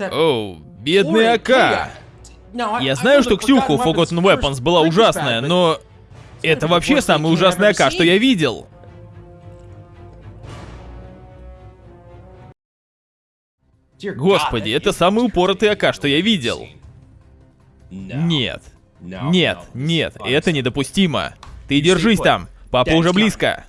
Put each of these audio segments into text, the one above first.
Оу, бедный АК. Я знаю, что Ксюха у Forgotten Weapons была ужасная, но... Это вообще самый ужасный АК, что я видел. Господи, это самый упоротый АК, что я видел. Нет. Нет, нет, это недопустимо. Ты держись там. Папа уже близко.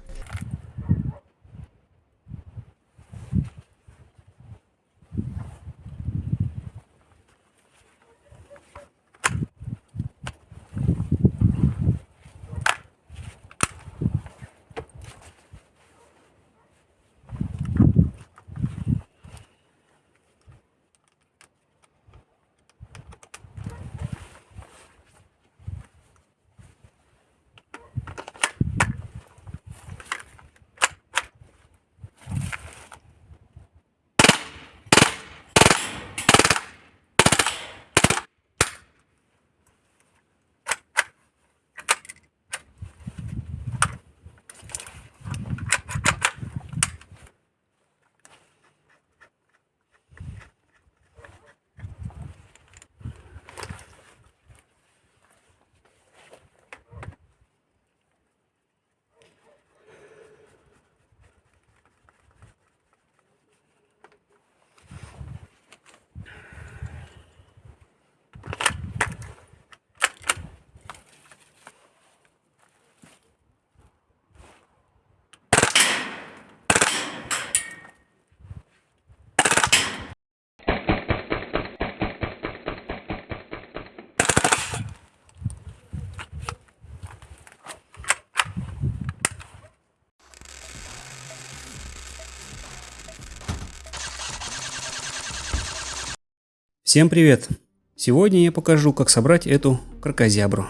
Всем привет! Сегодня я покажу, как собрать эту крокозябру.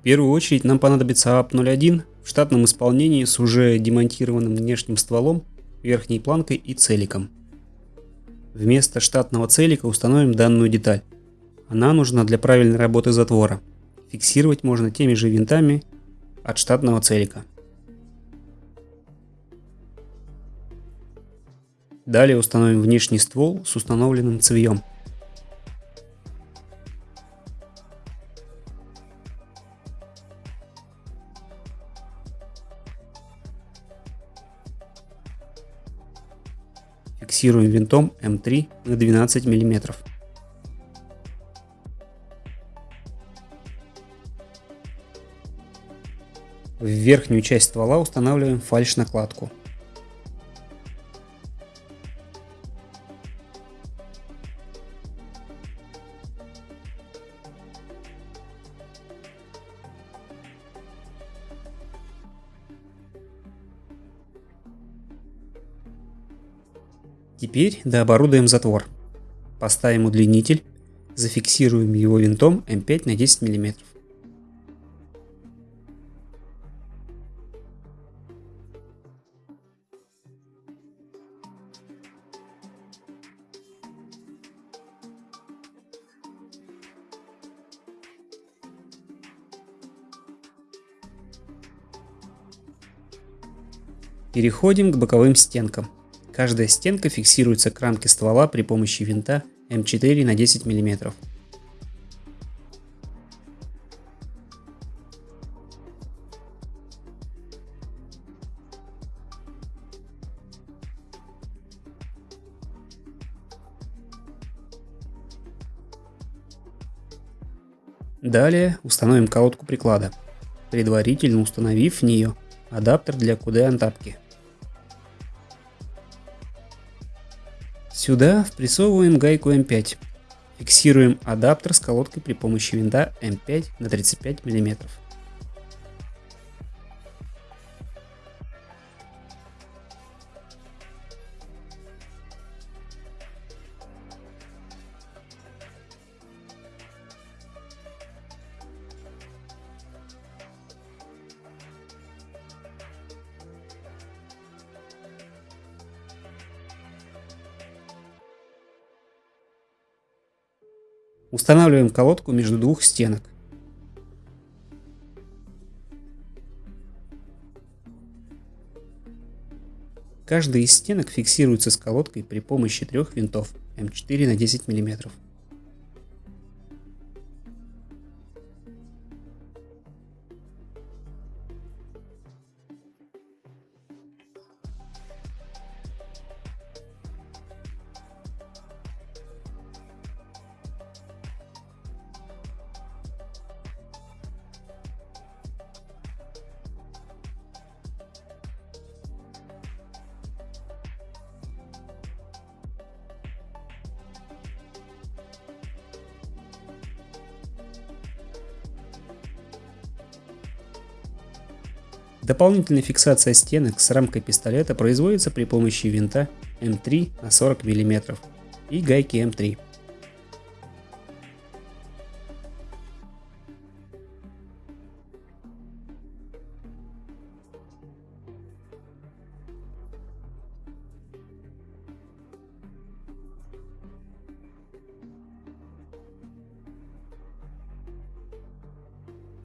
В первую очередь нам понадобится АП-01 в штатном исполнении с уже демонтированным внешним стволом, верхней планкой и целиком. Вместо штатного целика установим данную деталь. Она нужна для правильной работы затвора. Фиксировать можно теми же винтами от штатного целика. Далее установим внешний ствол с установленным цевьем. Фиксируем винтом М3 на 12 мм. В верхнюю часть ствола устанавливаем фальш-накладку. Теперь дооборудуем затвор. Поставим удлинитель, зафиксируем его винтом М5 на 10 мм. Переходим к боковым стенкам. Каждая стенка фиксируется к рамке ствола при помощи винта М4 на 10 мм. Далее установим колодку приклада, предварительно установив в нее адаптер для QD-антапки. Сюда впрессовываем гайку М5. Фиксируем адаптер с колодкой при помощи винта М5 на 35 мм. Устанавливаем колодку между двух стенок. Каждая из стенок фиксируется с колодкой при помощи трех винтов. М4 на 10 мм. Дополнительная фиксация стенок с рамкой пистолета производится при помощи винта М3 на 40 мм и гайки М3.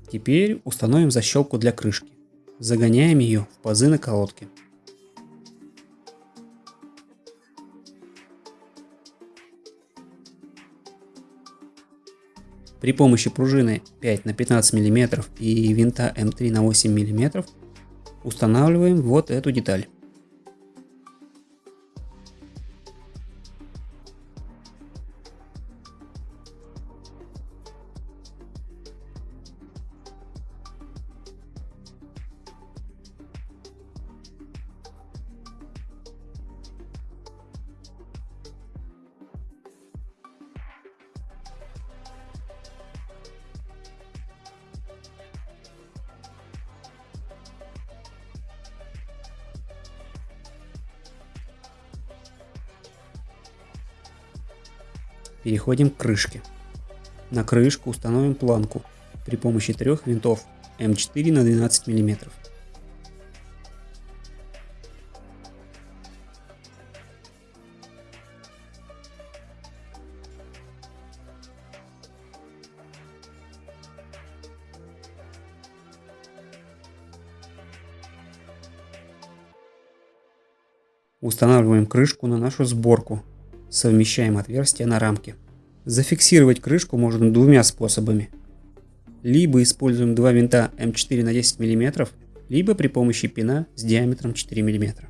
Теперь установим защелку для крышки. Загоняем ее в пазы на колодке. При помощи пружины 5 на 15 мм и винта М3 на 8 мм устанавливаем вот эту деталь. Переходим к крышке. На крышку установим планку при помощи трех винтов М4 на 12 мм. Устанавливаем крышку на нашу сборку Совмещаем отверстия на рамке. Зафиксировать крышку можно двумя способами. Либо используем два винта М4 на 10 мм, либо при помощи пина с диаметром 4 мм.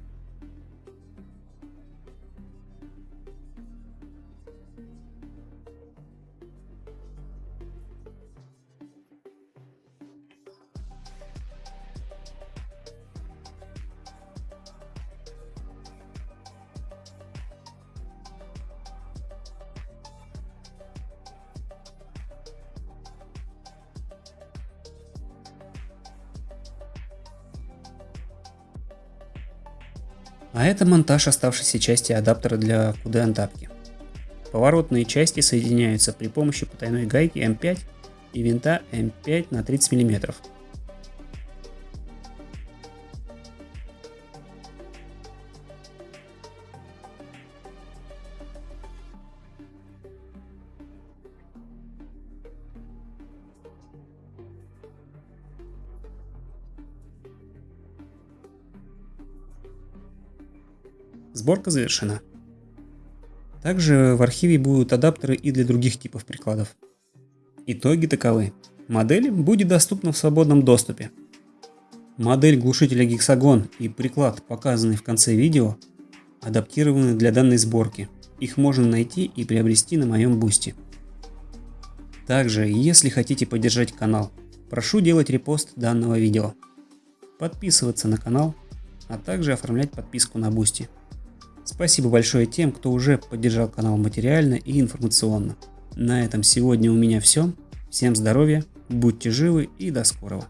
А это монтаж оставшейся части адаптера для QD-антапки. Поворотные части соединяются при помощи потайной гайки М5 и винта М5 на 30 мм. Сборка завершена. Также в архиве будут адаптеры и для других типов прикладов. Итоги таковы. Модель будет доступна в свободном доступе. Модель глушителя гексагон и приклад, показанный в конце видео, адаптированы для данной сборки. Их можно найти и приобрести на моем бусте. Также, если хотите поддержать канал, прошу делать репост данного видео, подписываться на канал, а также оформлять подписку на Boosty. Спасибо большое тем, кто уже поддержал канал материально и информационно. На этом сегодня у меня все. Всем здоровья, будьте живы и до скорого.